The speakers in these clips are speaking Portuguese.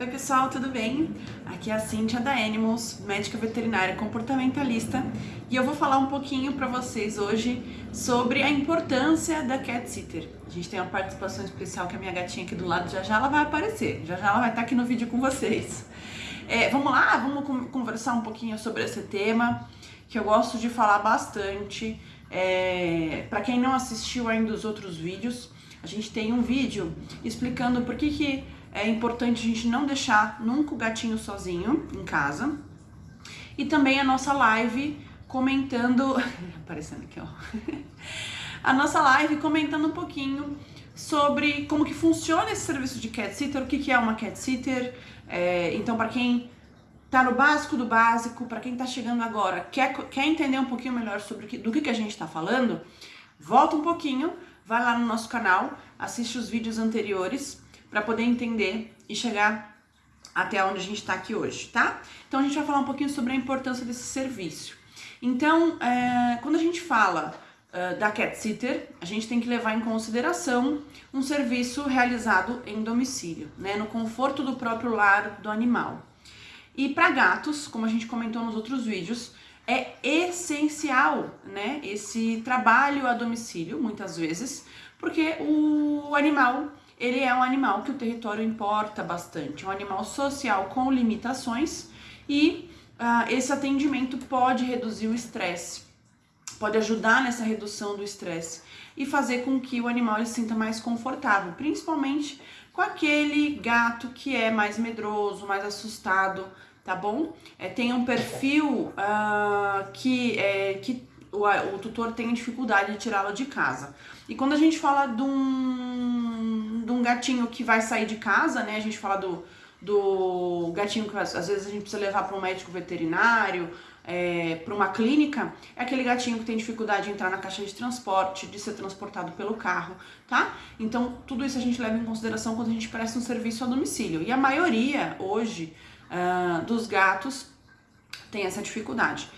Oi pessoal, tudo bem? Aqui é a Cintia da Animals, médica veterinária comportamentalista e eu vou falar um pouquinho para vocês hoje sobre a importância da cat sitter. A gente tem uma participação especial que a minha gatinha aqui do lado já já ela vai aparecer, já já ela vai estar aqui no vídeo com vocês. É, vamos lá, vamos conversar um pouquinho sobre esse tema que eu gosto de falar bastante. É, para quem não assistiu ainda os outros vídeos, a gente tem um vídeo explicando por que que é importante a gente não deixar nunca o gatinho sozinho em casa. E também a nossa live comentando... aparecendo aqui, ó. a nossa live comentando um pouquinho sobre como que funciona esse serviço de cat sitter, o que, que é uma cat sitter. É, então, para quem tá no básico do básico, para quem tá chegando agora, quer, quer entender um pouquinho melhor sobre que, do que, que a gente tá falando, volta um pouquinho, vai lá no nosso canal, assiste os vídeos anteriores para poder entender e chegar até onde a gente está aqui hoje, tá? Então a gente vai falar um pouquinho sobre a importância desse serviço. Então, é, quando a gente fala uh, da cat sitter, a gente tem que levar em consideração um serviço realizado em domicílio, né, no conforto do próprio lar do animal. E para gatos, como a gente comentou nos outros vídeos, é essencial, né, esse trabalho a domicílio, muitas vezes, porque o animal ele é um animal que o território importa bastante, um animal social com limitações e uh, esse atendimento pode reduzir o estresse, pode ajudar nessa redução do estresse e fazer com que o animal se sinta mais confortável, principalmente com aquele gato que é mais medroso, mais assustado, tá bom? É, tem um perfil uh, que, é, que o, o tutor tem dificuldade de tirá-lo de casa. E quando a gente fala de um, de um gatinho que vai sair de casa, né? A gente fala do, do gatinho que às vezes a gente precisa levar para um médico veterinário, é, para uma clínica, é aquele gatinho que tem dificuldade de entrar na caixa de transporte, de ser transportado pelo carro, tá? Então, tudo isso a gente leva em consideração quando a gente presta um serviço a domicílio. E a maioria, hoje, uh, dos gatos tem essa dificuldade.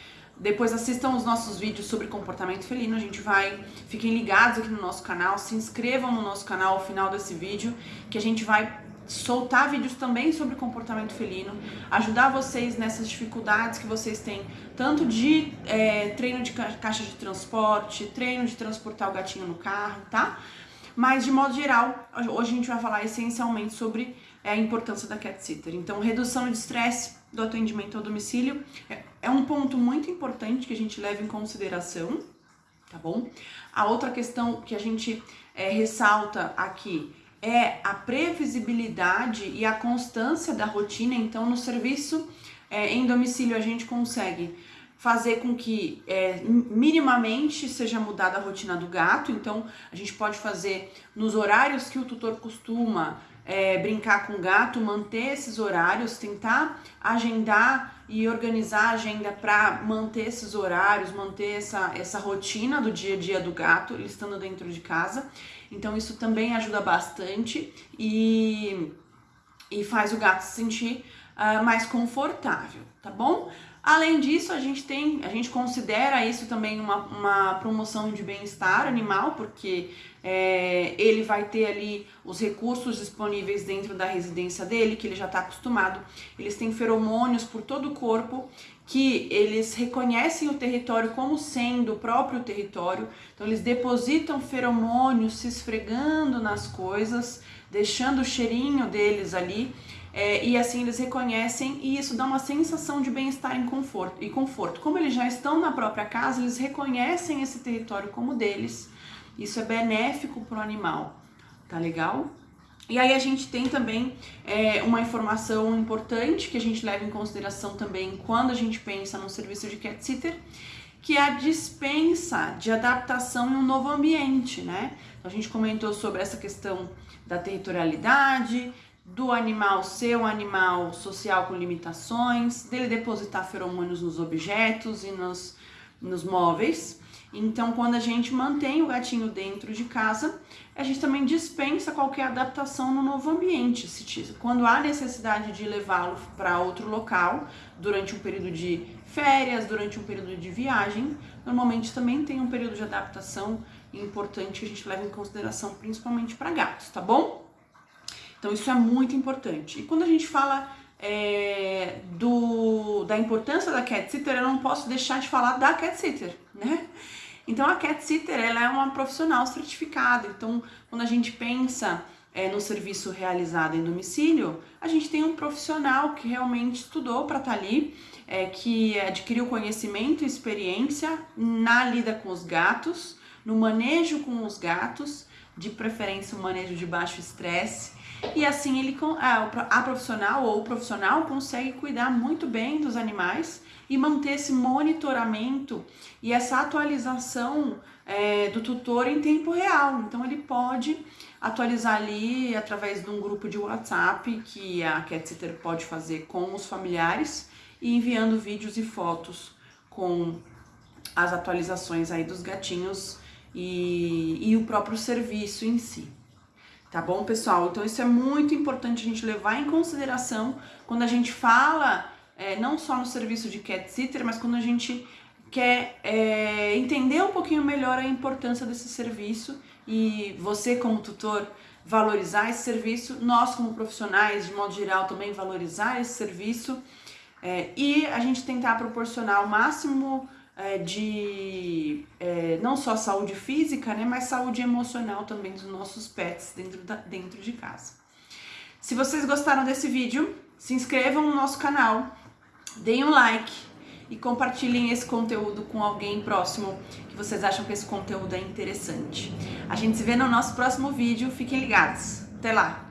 Depois assistam os nossos vídeos sobre comportamento felino, a gente vai, fiquem ligados aqui no nosso canal, se inscrevam no nosso canal ao final desse vídeo, que a gente vai soltar vídeos também sobre comportamento felino, ajudar vocês nessas dificuldades que vocês têm, tanto de é, treino de caixa de transporte, treino de transportar o gatinho no carro, tá? Mas de modo geral, hoje a gente vai falar essencialmente sobre é, a importância da cat sitter. Então, redução de estresse do atendimento ao domicílio é, é um ponto muito importante que a gente leva em consideração, tá bom? A outra questão que a gente é, ressalta aqui é a previsibilidade e a constância da rotina. Então, no serviço é, em domicílio, a gente consegue fazer com que é, minimamente seja mudada a rotina do gato. Então, a gente pode fazer nos horários que o tutor costuma é, brincar com o gato, manter esses horários, tentar agendar e organizar a agenda para manter esses horários, manter essa, essa rotina do dia a dia do gato, ele estando dentro de casa. Então isso também ajuda bastante e, e faz o gato se sentir uh, mais confortável, tá bom? Além disso, a gente tem, a gente considera isso também uma, uma promoção de bem-estar animal, porque é, ele vai ter ali os recursos disponíveis dentro da residência dele, que ele já está acostumado. Eles têm feromônios por todo o corpo, que eles reconhecem o território como sendo o próprio território. Então eles depositam feromônios se esfregando nas coisas, deixando o cheirinho deles ali é, e assim eles reconhecem e isso dá uma sensação de bem-estar e conforto. Como eles já estão na própria casa, eles reconhecem esse território como deles. Isso é benéfico para o animal, tá legal? E aí a gente tem também é, uma informação importante que a gente leva em consideração também quando a gente pensa no serviço de cat sitter, que é a dispensa de adaptação em um novo ambiente, né? Então, a gente comentou sobre essa questão da territorialidade, do animal ser um animal social com limitações, dele depositar feromônios nos objetos e nos, nos móveis. Então, quando a gente mantém o gatinho dentro de casa, a gente também dispensa qualquer adaptação no novo ambiente. Quando há necessidade de levá-lo para outro local, durante um período de férias, durante um período de viagem, normalmente também tem um período de adaptação importante que a gente leva em consideração, principalmente para gatos, tá bom? Então isso é muito importante. E quando a gente fala é, do, da importância da cat sitter, eu não posso deixar de falar da cat sitter, né? Então a cat sitter ela é uma profissional certificada. Então quando a gente pensa é, no serviço realizado em domicílio, a gente tem um profissional que realmente estudou para estar tá ali, é, que adquiriu conhecimento e experiência na lida com os gatos, no manejo com os gatos, de preferência um manejo de baixo estresse, e assim ele a profissional ou o profissional consegue cuidar muito bem dos animais e manter esse monitoramento e essa atualização é, do tutor em tempo real. Então ele pode atualizar ali através de um grupo de WhatsApp que a cat sitter pode fazer com os familiares e enviando vídeos e fotos com as atualizações aí dos gatinhos e, e o próprio serviço em si. Tá bom, pessoal? Então isso é muito importante a gente levar em consideração quando a gente fala, é, não só no serviço de cat sitter, mas quando a gente quer é, entender um pouquinho melhor a importância desse serviço e você como tutor valorizar esse serviço, nós como profissionais, de modo geral, também valorizar esse serviço é, e a gente tentar proporcionar o máximo é, de é, não só saúde física, né, mas saúde emocional também dos nossos pets dentro, da, dentro de casa. Se vocês gostaram desse vídeo, se inscrevam no nosso canal, deem um like e compartilhem esse conteúdo com alguém próximo que vocês acham que esse conteúdo é interessante. A gente se vê no nosso próximo vídeo, fiquem ligados. Até lá!